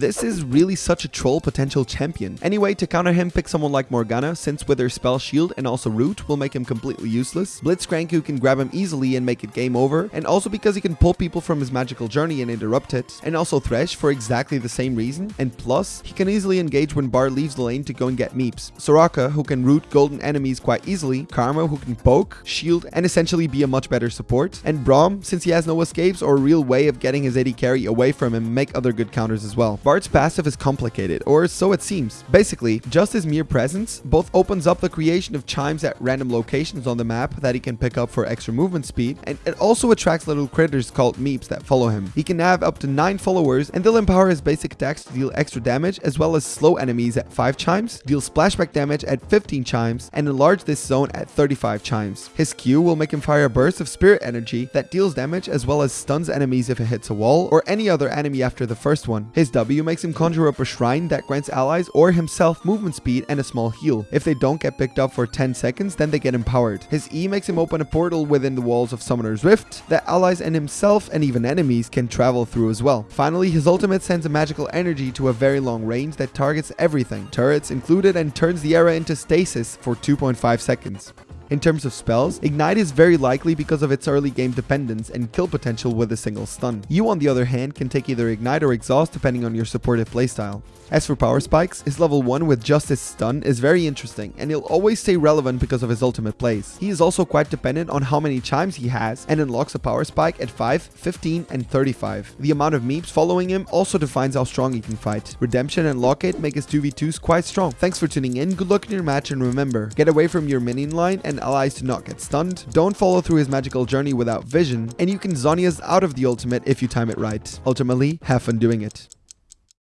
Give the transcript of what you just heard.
This is really such a troll potential champion. Anyway, to counter him, pick someone like Morgana, since with her spell shield and also root will make him completely useless. Blitzcrank who can grab him easily and make it game over, and also because he can pull people from his magical journey and interrupt it. And also Thresh for exactly the same reason, and plus, he can easily engage when Bard leaves the lane to go and get meeps. Soraka who can root golden enemies quite easily, Karma who can poke, shield, and essentially be a much better support, and Braum since he has no escapes or a real way of getting his AD carry away from him make other good counters as well. Bard's passive is complicated, or so it seems. Basically, just his mere presence both opens up the creation of chimes at random locations on the map that he can pick up for extra movement speed, and it also attracts little critters called meeps that follow him. He can have up to 9 followers, and they'll empower his basic attacks to deal extra damage, as well as slow enemies at 5 chimes, deal splashback damage at 15 chimes, and enlarge this zone at 35 chimes. His Q will make him fire a burst of spirit energy that deals damage as well as stuns enemies if it hits a wall, or any other enemy after the first one. His W makes him conjure up a shrine that grants allies or himself movement speed and a small heal. If they don't get picked up for 10 seconds, then they get empowered. His E makes him open a portal within the walls of Summoner's Rift that allies and himself and even enemies can travel through as well. Finally, his ultimate sends a magical energy to a very long range that targets everything, turrets included, and turns the area into stasis for 2.5 seconds. In terms of spells, Ignite is very likely because of its early game dependence and kill potential with a single stun. You on the other hand can take either Ignite or Exhaust depending on your supportive playstyle. As for Power Spikes, his level 1 with just Justice Stun is very interesting and he'll always stay relevant because of his ultimate plays. He is also quite dependent on how many chimes he has and unlocks a Power Spike at 5, 15 and 35. The amount of meeps following him also defines how strong he can fight. Redemption and Locket make his 2v2s quite strong. Thanks for tuning in, good luck in your match and remember, get away from your minion line and allies to not get stunned, don't follow through his magical journey without vision, and you can Zhonya's out of the ultimate if you time it right. Ultimately, have fun doing it.